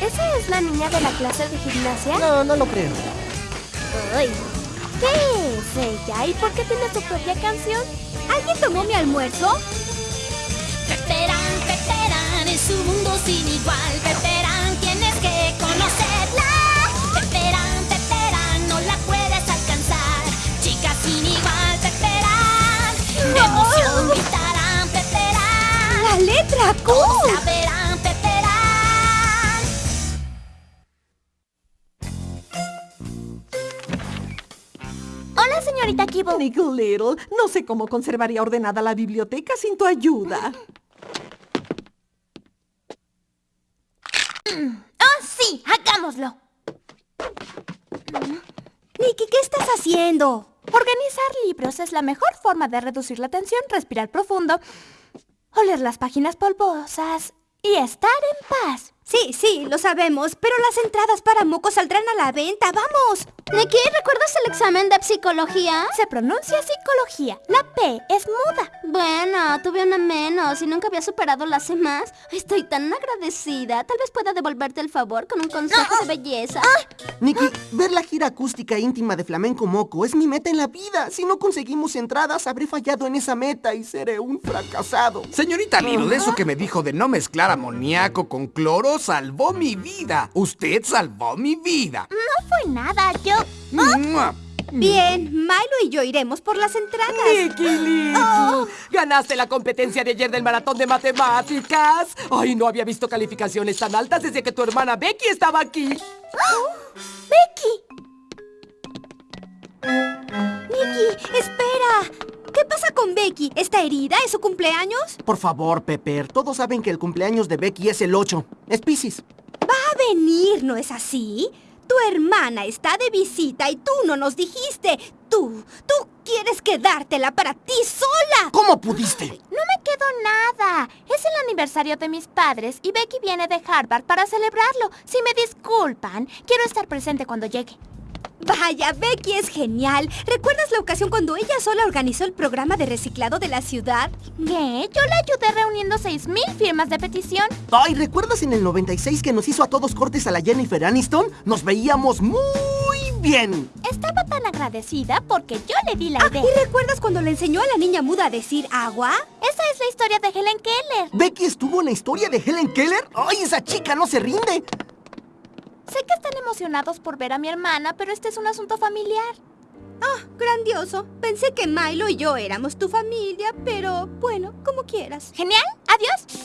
¿Esa es la niña de la clase de gimnasia? No, no lo creo. Ay, ¿Qué es ella? ¿Y por qué tiene su propia canción? ¿Alguien tomó mi almuerzo? Peperán, Peperán, es un mundo sin igual. Peperán, tienes que conocerla. Peperán, Peperán, no la puedes alcanzar. Chica sin igual, Peperán. De emoción gritarán, Peperán. ¡La letra Q! Todos la Nick Little, no sé cómo conservaría ordenada la biblioteca sin tu ayuda. ¡Oh, sí! ¡Hagámoslo! Nicky, ¿qué estás haciendo? Organizar libros es la mejor forma de reducir la tensión, respirar profundo, oler las páginas polvosas y estar en paz. Sí, sí, lo sabemos, pero las entradas para Moco saldrán a la venta. ¡Vamos! Nicky, ¿recuerdas el examen de psicología? Se pronuncia psicología. La P es muda. Bueno, tuve una menos y nunca había superado las demás. Estoy tan agradecida. Tal vez pueda devolverte el favor con un consejo de belleza. Nicky, ver la gira acústica íntima de Flamenco Moco es mi meta en la vida. Si no conseguimos entradas, habré fallado en esa meta y seré un fracasado. Señorita Little, eso que me dijo de no mezclar amoníaco con cloro salvó mi vida. Usted salvó mi vida. No fue nada, yo... ¡Mua! Bien, Milo y yo iremos por las entradas. Nicky Little, ganaste la competencia de ayer del maratón de matemáticas. Ay, no había visto calificaciones tan altas desde que tu hermana Becky estaba aquí. ¡Becky! Nicky, espera. ¿Qué pasa con Becky? ¿Está herida? ¿Es su cumpleaños? Por favor, Pepper, todos saben que el cumpleaños de Becky es el 8. Es Pisces. Va a venir, ¿no es así? Tu hermana está de visita y tú no nos dijiste. Tú, tú quieres quedártela para ti sola. ¿Cómo pudiste? No me quedó nada. Es el aniversario de mis padres y Becky viene de Harvard para celebrarlo. Si me disculpan, quiero estar presente cuando llegue. Vaya, Becky es genial. ¿Recuerdas la ocasión cuando ella sola organizó el programa de reciclado de la ciudad? ¿Qué? Yo la ayudé reuniendo 6.000 firmas de petición. Ay, ¿recuerdas en el 96 que nos hizo a todos cortes a la Jennifer Aniston? Nos veíamos muy bien. Estaba tan agradecida porque yo le di la Ah, idea. ¿Y recuerdas cuando le enseñó a la niña muda a decir agua? Esa es la historia de Helen Keller. ¿Becky estuvo en la historia de Helen Keller? ¡Ay, esa chica no se rinde! Sé que están emocionados por ver a mi hermana, pero este es un asunto familiar. Ah, grandioso. Pensé que Milo y yo éramos tu familia, pero bueno, como quieras. ¿Genial? ¿Adiós?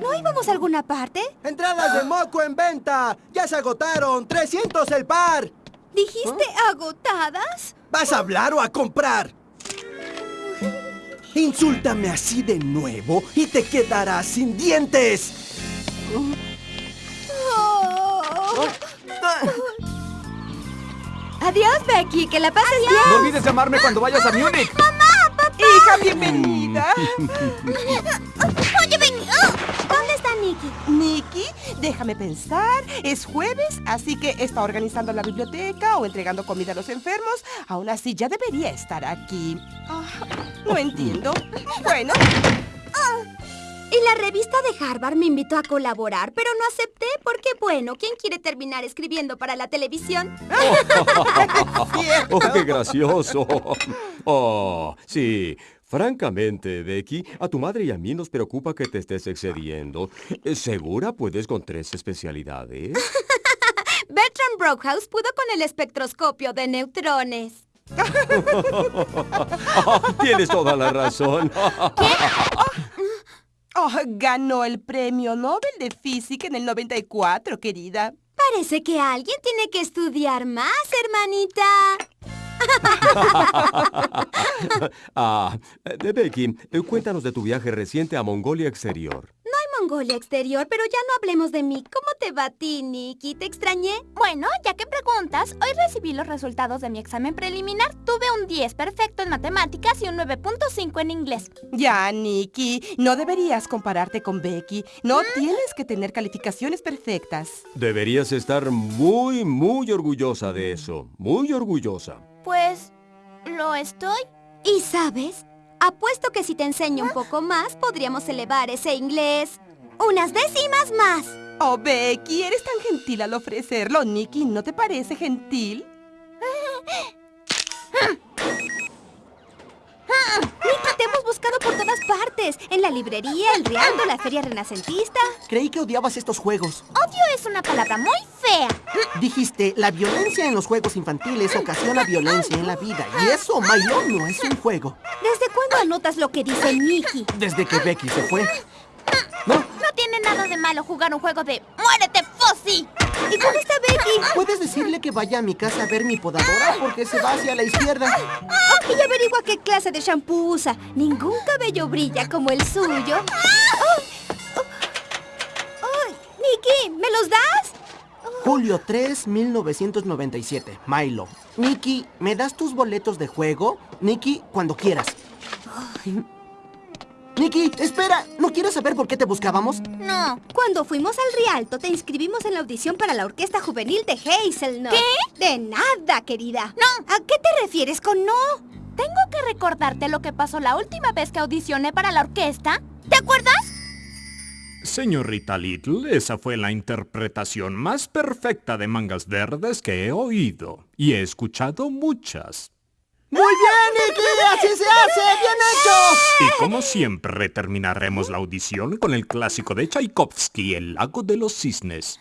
¿No íbamos a alguna parte? ¡Entradas de moco en venta! ¡Ya se agotaron! ¡300 el par! ¿Dijiste agotadas? ¿Vas a hablar o a comprar? Insúltame así de nuevo y te quedarás sin dientes. Oh. Adiós, Becky. Que la pases No olvides llamarme cuando vayas a Múnich. Hija, bienvenida. Oye, Becky. ¿Dónde está Nicky? Nicky, déjame pensar. Es jueves, así que está organizando la biblioteca o entregando comida a los enfermos. Aún así, ya debería estar aquí. Ah, no entiendo. Bueno, Y la revista de Harvard me invitó a colaborar, pero no acepté porque, bueno, ¿quién quiere terminar escribiendo para la televisión? ¡Oh, qué gracioso! Oh, sí. Francamente, Becky, a tu madre y a mí nos preocupa que te estés excediendo. ¿Segura puedes con tres especialidades? Bertram Brockhouse pudo con el espectroscopio de neutrones. Tienes toda la razón. Oh, ganó el premio Nobel de Física en el 94, querida. Parece que alguien tiene que estudiar más, hermanita. ah, de Becky, eh, cuéntanos de tu viaje reciente a Mongolia Exterior. Mongolia exterior, pero ya no hablemos de mí. ¿Cómo te va a ti, Nicky? ¿Te extrañé? Bueno, ya que preguntas, hoy recibí los resultados de mi examen preliminar. Tuve un 10 perfecto en matemáticas y un 9.5 en inglés. Ya, Nicky, no deberías compararte con Becky. No tienes que tener calificaciones perfectas. Deberías estar muy, muy orgullosa de eso. Muy orgullosa. Pues, ¿lo estoy? ¿Y sabes? Apuesto que si te enseño un poco más, podríamos elevar ese inglés unas décimas más. Oh, Becky, eres tan gentil al ofrecerlo. Nicky, ¿no te parece gentil? Nicky, te hemos buscado por todas partes. En la librería, el Rialto, la feria renacentista. Creí que odiabas estos juegos. Odio es una palabra muy fea. Dijiste, la violencia en los juegos infantiles ocasiona violencia en la vida. Y eso, Milo, no es un juego. ¿Desde anotas lo que dice Nicky? Desde que Becky se fue. ¿No? No tiene nada de malo jugar un juego de ¡Muérete, Fossi! ¿Y cómo está Becky? ¿Puedes decirle que vaya a mi casa a ver mi podadora? Porque se va hacia la izquierda. Y averigua qué clase de shampoo usa. Ningún cabello brilla como el suyo. Oh, oh, oh, Nicky, ¿me los das? Julio 3, 1997. Milo. Nicky, ¿me das tus boletos de juego? Nicky, cuando quieras. Nicky, espera. ¿No quieres saber por qué te buscábamos? No. Cuando fuimos al Rialto, te inscribimos en la audición para la orquesta juvenil de Hazelnut. ¿Qué? De nada, querida. No. ¿A qué te refieres con no? Tengo que recordarte lo que pasó la última vez que audicioné para la orquesta. ¿Te acuerdas? Señorita Little, esa fue la interpretación más perfecta de mangas verdes que he oído. Y he escuchado muchas. ¡Muy bien, Nicky! ¡Así se hace! ¡Bien hecho! Y como siempre, terminaremos la audición con el clásico de Tchaikovsky, El lago de los cisnes.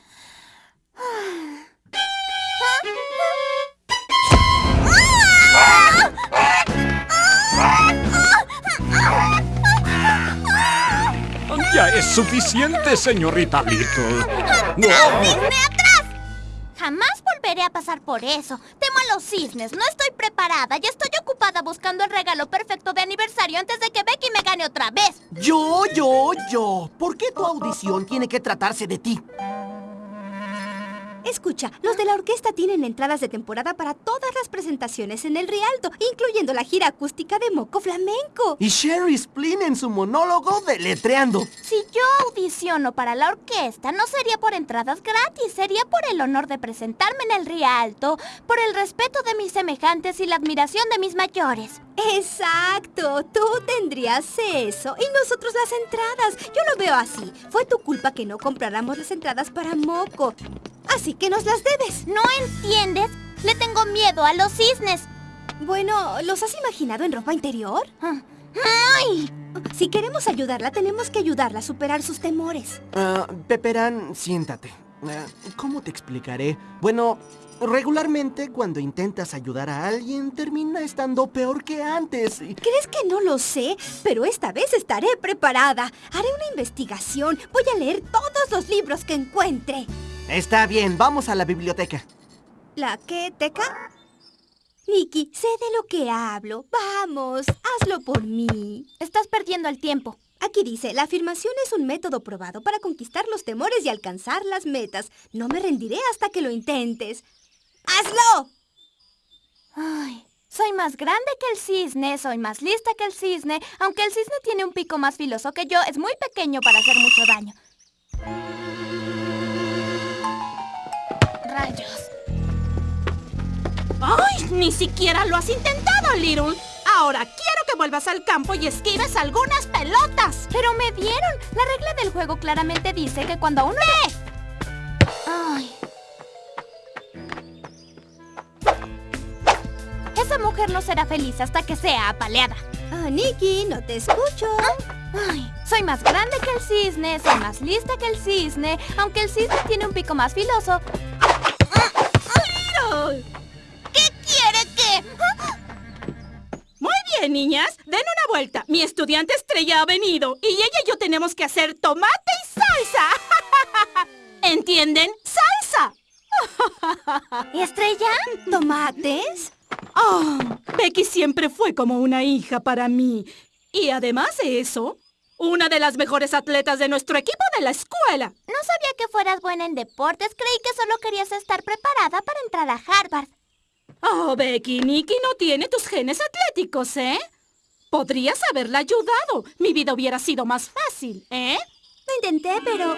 Ya es suficiente, señorita Little. No. Jamás volveré a pasar por eso. Temo a los cisnes. No estoy preparada y estoy ocupada buscando el regalo perfecto de aniversario antes de que Becky me gane otra vez. Yo, yo, yo. ¿Por qué tu audición tiene que tratarse de ti? Escucha, los de la orquesta tienen entradas de temporada para todas las presentaciones en el Rialto, incluyendo la gira acústica de Moco Flamenco. Y Sherry Splin en su monólogo deletreando. Si yo audiciono para la orquesta, no sería por entradas gratis, sería por el honor de presentarme en el Rialto, por el respeto de mis semejantes y la admiración de mis mayores. Exacto, tú tendrías eso y nosotros las entradas. Yo lo veo así. Fue tu culpa que no compráramos las entradas para Moco. Así que nos las debes. ¿No entiendes? Le tengo miedo a los cisnes. Bueno, ¿los has imaginado en ropa interior? ¡Ay! Si queremos ayudarla, tenemos que ayudarla a superar sus temores. Ah, Peperán, siéntate. Ah, ¿Cómo te explicaré? Bueno, regularmente cuando intentas ayudar a alguien termina estando peor que antes. y- ¿Crees que no lo sé? Pero esta vez estaré preparada. Haré una investigación. Voy a leer todos los libros que encuentre. Está bien, vamos a la biblioteca. ¿La qué, Teca? Nicky, sé de lo que hablo. Vamos, hazlo por mí. Estás perdiendo el tiempo. Aquí dice, la afirmación es un método probado para conquistar los temores y alcanzar las metas. No me rendiré hasta que lo intentes. ¡Hazlo! Ay, soy más grande que el cisne, soy más lista que el cisne. Aunque el cisne tiene un pico más filoso que yo, es muy pequeño para hacer mucho daño. Rayos. ¡Ay! Ni siquiera lo has intentado, Little. Ahora quiero que vuelvas al campo y esquives algunas pelotas. Pero me dieron. La regla del juego claramente dice que cuando uno... Ay. Esa mujer no será feliz hasta que sea apaleada. Ah, Nicky, no te escucho. Ay, soy más grande que el cisne, soy más lista que el cisne, aunque el cisne tiene un pico más filoso. Niñas. Den una vuelta. Mi estudiante estrella ha venido y ella y yo tenemos que hacer tomate y salsa. ¿Entienden? ¡Salsa! ¿Y estrella? ¿Tomates? Oh, Becky siempre fue como una hija para mí. Y además de eso, una de las mejores atletas de nuestro equipo de la escuela. No sabía que fueras buena en deportes, creí que solo querías estar preparada para entrar a Harvard. Oh, Becky, Nicky no tiene tus genes atléticos, ¿eh? Podrías haberla ayudado. Mi vida hubiera sido más fácil, ¿eh? Lo intenté, pero...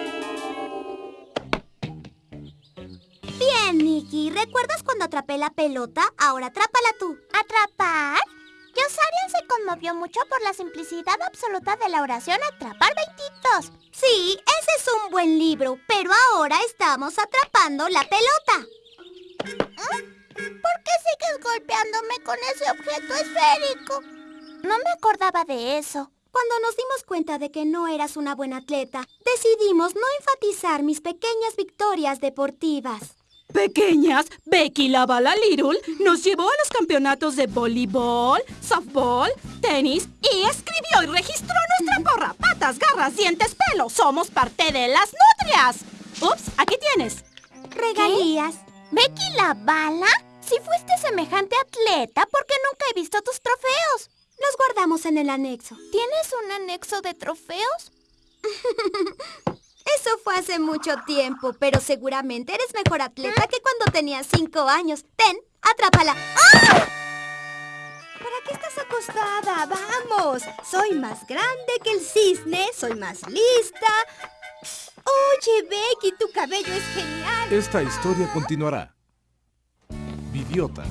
Bien, Nicky. ¿Recuerdas cuando atrapé la pelota? Ahora atrápala tú. ¿Atrapar? Yosarian se conmovió mucho por la simplicidad absoluta de la oración Atrapar 22. Sí, ese es un buen libro, pero ahora estamos atrapando la pelota. ¿Por qué sigues golpeándome con ese objeto esférico? No me acordaba de eso. Cuando nos dimos cuenta de que no eras una buena atleta, decidimos no enfatizar mis pequeñas victorias deportivas. Pequeñas, Becky la bala Little nos llevó a los campeonatos de voleibol, softball, tenis y escribió y registró nuestra porra. Patas, garras, dientes, pelo. Somos parte de las nutrias. Ups, aquí tienes. Regalías. ¿Becky la bala? Si fuiste semejante atleta, ¿por qué nunca he visto tus trofeos? Los guardamos en el anexo. ¿Tienes un anexo de trofeos? Eso fue hace mucho tiempo, pero seguramente eres mejor atleta que cuando tenías cinco años. Ten, atrápala. ¡Ah! ¿Para qué estás acostada? ¡Vamos! Soy más grande que el cisne, soy más lista. Oye, Becky, tu cabello es genial. Esta historia continuará. Bidiotas.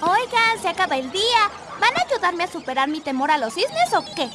Oigan, se acaba el día. ¿Van a ayudarme a superar mi temor a los cisnes o qué?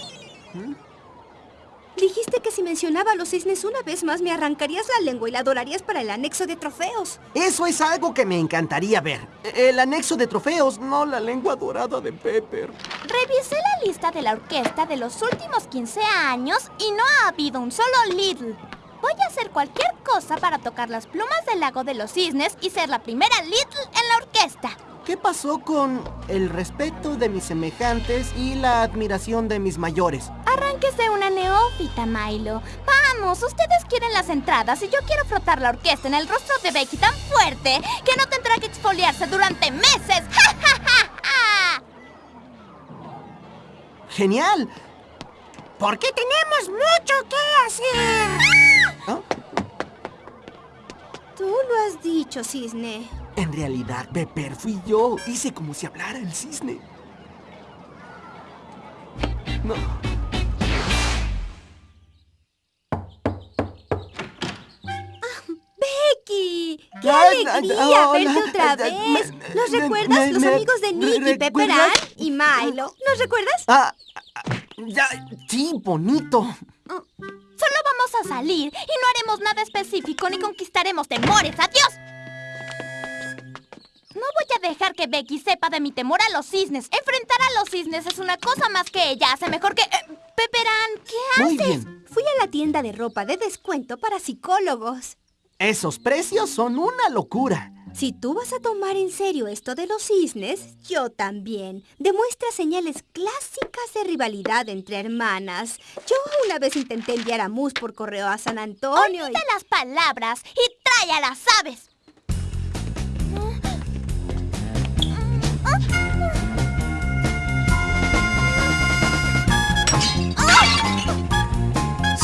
Dijiste que si mencionaba a los cisnes una vez más me arrancarías la lengua y la dorarías para el anexo de trofeos. Eso es algo que me encantaría ver. El anexo de trofeos, no la lengua dorada de Pepper. Revisé la lista de la orquesta de los últimos 15 años y no ha habido un solo Little. Voy a hacer cualquier cosa para tocar las plumas del lago de los cisnes y ser la primera Little en la orquesta. ¿Qué pasó con el respeto de mis semejantes y la admiración de mis mayores? Arránquese una neófita, Milo. Vamos, ustedes quieren las entradas y yo quiero frotar la orquesta en el rostro de Becky tan fuerte que no tendrá que exfoliarse durante meses. ¡Ja, ja, ja, ja! ¡Genial! Porque tenemos mucho que hacer. ¿Ah? Tú lo has dicho, cisne. En realidad, Pepper, fui yo. Hice como si hablara el cisne. No. ¡Qué alegría verte otra vez! ¿Nos recuerdas? Los amigos de Nicky, Pepper y Milo. ¿Nos recuerdas? Ah, ah, ya, sí, bonito. Solo vamos a salir y no haremos nada específico ni conquistaremos temores. ¡Adiós! No voy a dejar que Becky sepa de mi temor a los cisnes. Enfrentar a los cisnes es una cosa más que ella hace mejor que... Eh, Pepperán, ¿qué Muy haces? bien. Fui a la tienda de ropa de descuento para psicólogos. Esos precios son una locura. Si tú vas a tomar en serio esto de los cisnes, yo también. Demuestra señales clásicas de rivalidad entre hermanas. Yo una vez intenté enviar a Mus por correo a San Antonio y... Olvida las palabras y trae a las aves.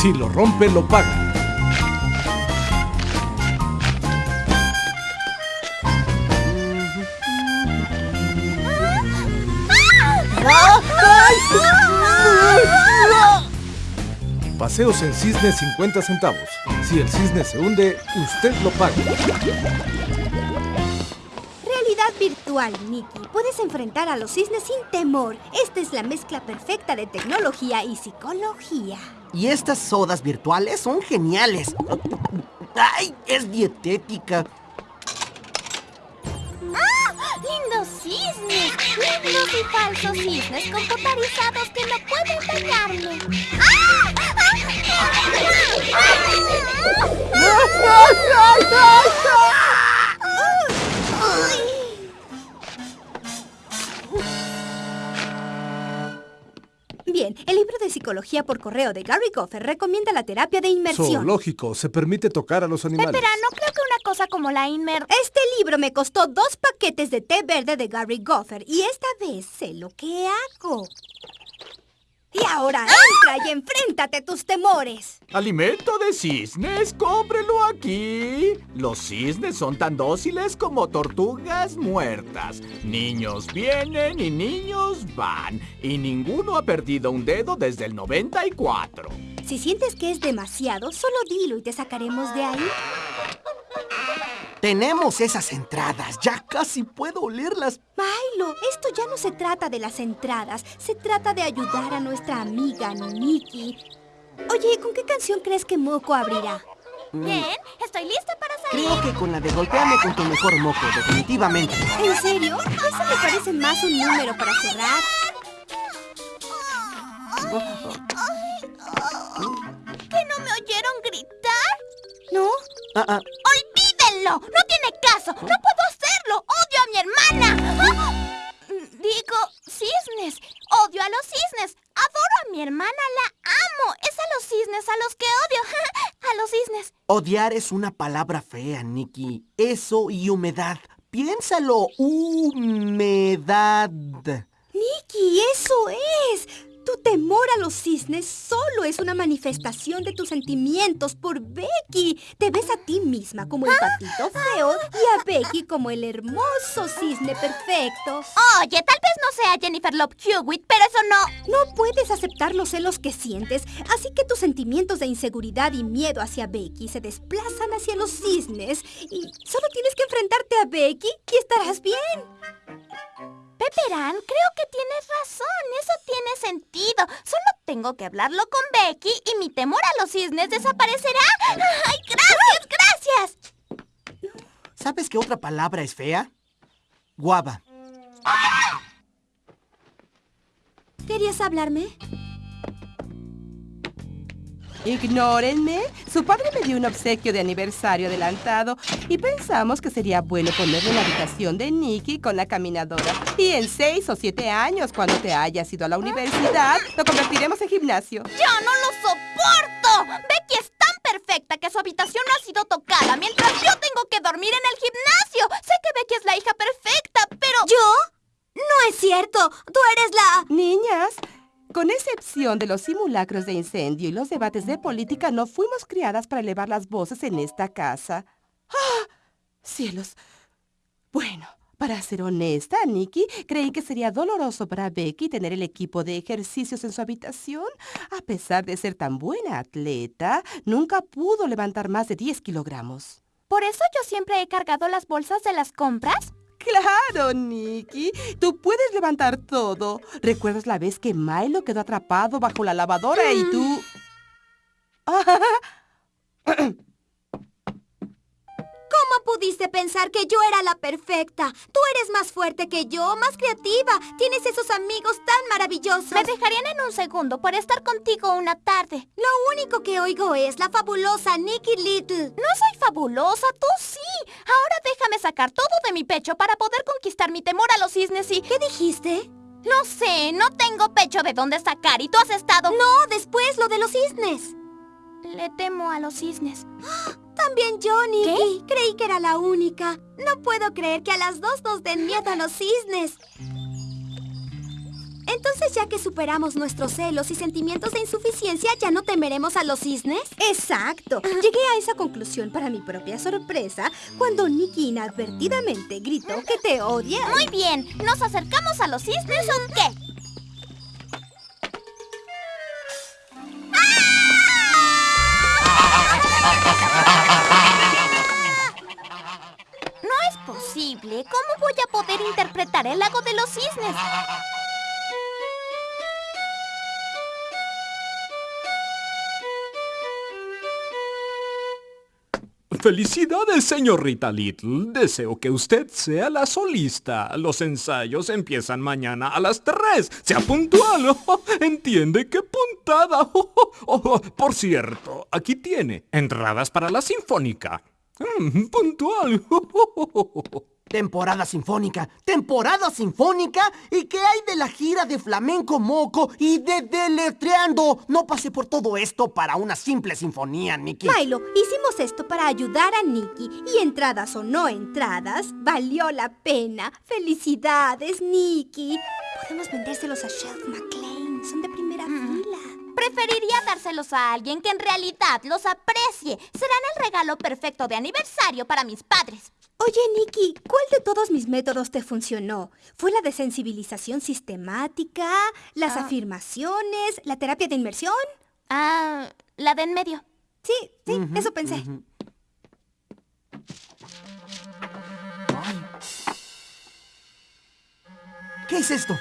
Si lo rompe, lo paga. Paseos en cisne 50 centavos. Si el cisne se hunde, usted lo paga. Realidad virtual, Nicky. Puedes enfrentar a los cisnes sin temor. Esta es la mezcla perfecta de tecnología y psicología. Y estas sodas virtuales son geniales. ¡Ay! Es dietética. Cisnes! ¡Lindos y falsos cisnes computarizados que no pueden dañarme! De psicología por correo de Gary Goffer recomienda la terapia de inmersión. Zoológico, se permite tocar a los animales. Pepera, no creo que una cosa como la Inmer... Este libro me costó dos paquetes de té verde de Gary Goffer y esta vez sé lo que hago. Y ahora entra y enfréntate a tus temores. Alimento de cisnes, cómprelo aquí. Los cisnes son tan dóciles como tortugas muertas. Niños vienen y niños van. Y ninguno ha perdido un dedo desde el 94. Si sientes que es demasiado, solo dilo y te sacaremos de ahí. Tenemos esas entradas. Ya casi puedo olerlas. Milo, esto ya no se trata de las entradas. Se trata de ayudar a nuestra amiga Nikki. Oye, ¿con qué canción crees que Moco abrirá? Bien, estoy lista para salir. Creo que con la de golpeame con tu mejor moco, definitivamente. ¿En serio? Eso me parece más un número para cerrar. ¿Que no me oyeron gritar? ¿No? Ah, ah, ¡No tiene caso! ¡No puedo hacerlo! ¡Odio a mi hermana! ¡Ah! Digo, cisnes. Odio a los cisnes. Adoro a mi hermana, la amo. Es a los cisnes a los que odio. a los cisnes. odiar es una palabra fea, Nikki. Eso y humedad. Piénsalo. Humedad. Nikki, eso es. Tu temor a los cisnes solo es una manifestación de tus sentimientos por Becky. Te ves a ti misma como el patito feo y a Becky como el hermoso cisne perfecto. Oye, tal vez no sea Jennifer Love Hewitt, pero eso no... No puedes aceptar los celos que sientes, así que tus sentimientos de inseguridad y miedo hacia Becky se desplazan hacia los cisnes y solo tienes que enfrentarte a Becky y estarás bien. Pepperán, creo que tienes razón. Eso tiene sentido. Solo tengo que hablarlo con Becky y mi temor a los cisnes desaparecerá. ¡Ay, gracias, gracias! ¿Sabes qué otra palabra es fea? Guava. ¿Querías hablarme? Ignórenme. Su padre me dio un obsequio de aniversario adelantado y pensamos que sería bueno ponerlo en la habitación de Nicky con la caminadora. Y en seis o siete años, cuando te hayas ido a la universidad, lo convertiremos en gimnasio. ¡Yo no lo soporto! Becky es tan perfecta que su habitación no ha sido tocada mientras yo tengo que dormir en el gimnasio. Sé que Becky es la hija perfecta, pero... ¿Yo? No es cierto. Tú eres la... Niñas, con excepción de los simulacros de incendio y los debates de política, no fuimos criadas para elevar las voces en esta casa. ¡Ah! ¡Cielos! Bueno, para ser honesta, Nikki, creí que sería doloroso para Becky tener el equipo de ejercicios en su habitación. A pesar de ser tan buena atleta, nunca pudo levantar más de 10 kilogramos. ¿Por eso yo siempre he cargado las bolsas de las compras? Claro, Nikki. Tú puedes levantar todo. ¿Recuerdas la vez que Milo quedó atrapado bajo la lavadora y tú... ¿Cómo pudiste pensar que yo era la perfecta? Tú eres más fuerte que yo, más creativa. Tienes esos amigos tan maravillosos. Me dejarían en un segundo por estar contigo una tarde. Lo único que oigo es la fabulosa Nikki Little. No soy fabulosa, tú sí. Ahora déjame sacar todo de mi pecho para poder conquistar mi temor a los cisnes y... ¿Qué dijiste? No sé, no tengo pecho de dónde sacar y tú has estado... No, después lo de los cisnes. Le temo a los cisnes. También yo, Nikki. Creí que era la única. No puedo creer que a las dos nos den miedo a los cisnes. Entonces, ya que superamos nuestros celos y sentimientos de insuficiencia, ¿ya no temeremos a los cisnes? Exacto. Llegué a esa conclusión para mi propia sorpresa cuando Nikki inadvertidamente gritó que te odia. Muy bien, ¿nos acercamos a los cisnes o qué? ¿Cómo voy a poder interpretar el lago de los cisnes? Felicidades, señorita Little. Deseo que usted sea la solista. Los ensayos empiezan mañana a las 3. Sea puntual. ¿Entiende qué puntada? Oh, por cierto, aquí tiene entradas para la sinfónica. Mm, puntual. Temporada sinfónica, temporada sinfónica. ¿Y qué hay de la gira de flamenco moco y de deletreando? No pasé por todo esto para una simple sinfonía, Nikki. Milo, hicimos esto para ayudar a Nikki. Y entradas o no entradas, valió la pena. ¡Felicidades, Nikki! Podemos vendérselos a Shelf McLean. Son. Preferiría dárselos a alguien que en realidad los aprecie. Serán el regalo perfecto de aniversario para mis padres. Oye, Nikki, ¿cuál de todos mis métodos te funcionó? ¿Fue la de sensibilización sistemática, las ah. afirmaciones, la terapia de inmersión? Ah, la de en medio. Sí, sí, eso pensé. Uh -huh. ¿Qué es esto?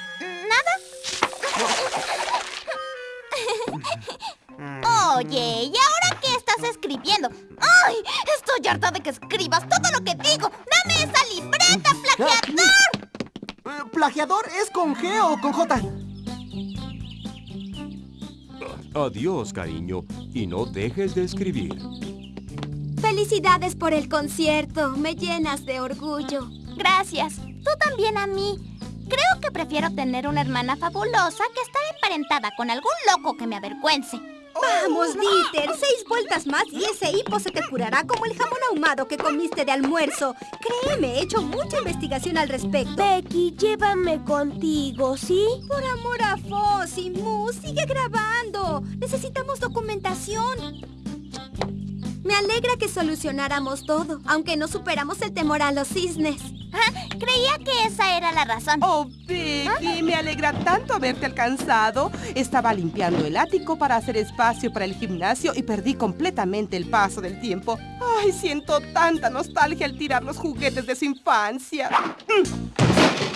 Oye, ¿y ahora qué estás escribiendo? ¡Ay! Estoy harta de que escribas todo lo que digo. ¡Dame esa libreta, plagiador! Eh, ¿Plagiador es con G o con J? Adiós, cariño, y no dejes de escribir. Felicidades por el concierto. Me llenas de orgullo. Gracias. Tú también a mí. Creo que prefiero tener una hermana fabulosa que estar emparentada con algún loco que me avergüence. Vamos, Dieter, seis vueltas más y ese hipo se te curará como el jamón ahumado que comiste de almuerzo. Créeme, he hecho mucha investigación al respecto. Becky, llévame contigo, ¿sí? Por amor a y Moo, sigue grabando. Necesitamos documentación. Me alegra que solucionáramos todo, aunque no superamos el temor a los cisnes. Ah, creía que esa era la razón. Oh, Becky, me alegra tanto haberte alcanzado. Estaba limpiando el ático para hacer espacio para el gimnasio y perdí completamente el paso del tiempo. Ay, siento tanta nostalgia al tirar los juguetes de su infancia.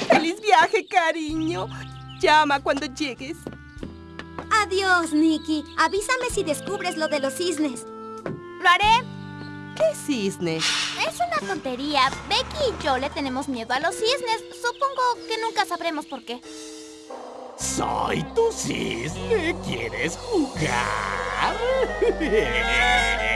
¡Feliz viaje, cariño! Llama cuando llegues. Adiós, Nicky. Avísame si descubres lo de los cisnes. Lo haré. ¿Qué cisne? Es una tontería. Becky y yo le tenemos miedo a los cisnes. Supongo que nunca sabremos por qué. Soy tu cisne. ¿Quieres jugar?